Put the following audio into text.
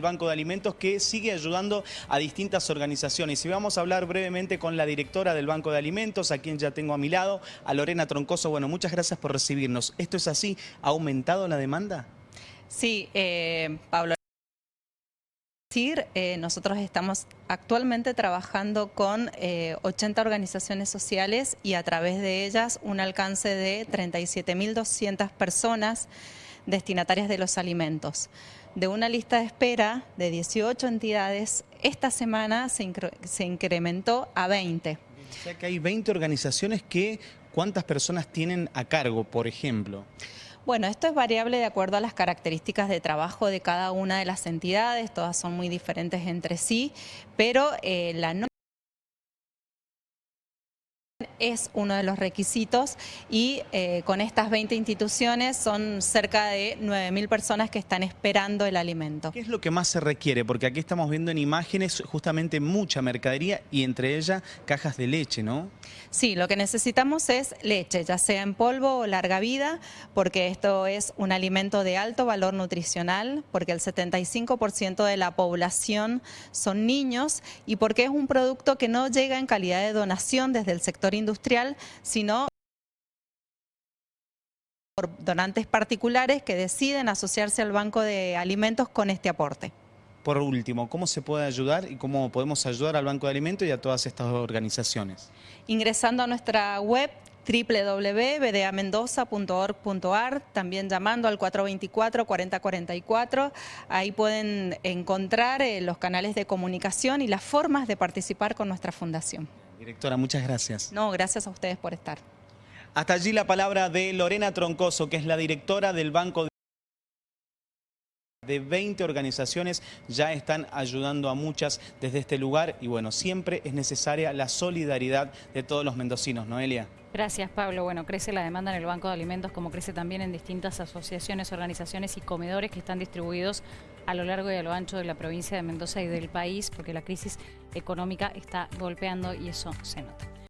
Banco de Alimentos que sigue ayudando a distintas organizaciones. Y vamos a hablar brevemente con la directora del Banco de Alimentos, a quien ya tengo a mi lado, a Lorena Troncoso. Bueno, muchas gracias por recibirnos. ¿Esto es así? ¿Ha aumentado la demanda? Sí, eh, Pablo. Eh, nosotros estamos actualmente trabajando con 80 eh, organizaciones sociales y a través de ellas un alcance de 37.200 personas destinatarias de los alimentos. De una lista de espera de 18 entidades, esta semana se, se incrementó a 20. O sea que hay 20 organizaciones que, ¿cuántas personas tienen a cargo, por ejemplo? Bueno, esto es variable de acuerdo a las características de trabajo de cada una de las entidades, todas son muy diferentes entre sí, pero eh, la es uno de los requisitos y eh, con estas 20 instituciones son cerca de 9.000 personas que están esperando el alimento. ¿Qué es lo que más se requiere? Porque aquí estamos viendo en imágenes justamente mucha mercadería y entre ellas cajas de leche, ¿no? Sí, lo que necesitamos es leche, ya sea en polvo o larga vida, porque esto es un alimento de alto valor nutricional, porque el 75% de la población son niños y porque es un producto que no llega en calidad de donación desde el sector industrial, sino por donantes particulares que deciden asociarse al Banco de Alimentos con este aporte. Por último, ¿cómo se puede ayudar y cómo podemos ayudar al Banco de Alimentos y a todas estas organizaciones? Ingresando a nuestra web www.bdamendoza.org.ar, también llamando al 424-4044. Ahí pueden encontrar eh, los canales de comunicación y las formas de participar con nuestra fundación. Directora, muchas gracias. No, gracias a ustedes por estar. Hasta allí la palabra de Lorena Troncoso, que es la directora del Banco de 20 organizaciones ya están ayudando a muchas desde este lugar y bueno, siempre es necesaria la solidaridad de todos los mendocinos. Noelia. Gracias Pablo. Bueno, crece la demanda en el Banco de Alimentos como crece también en distintas asociaciones, organizaciones y comedores que están distribuidos a lo largo y a lo ancho de la provincia de Mendoza y del país porque la crisis económica está golpeando y eso se nota.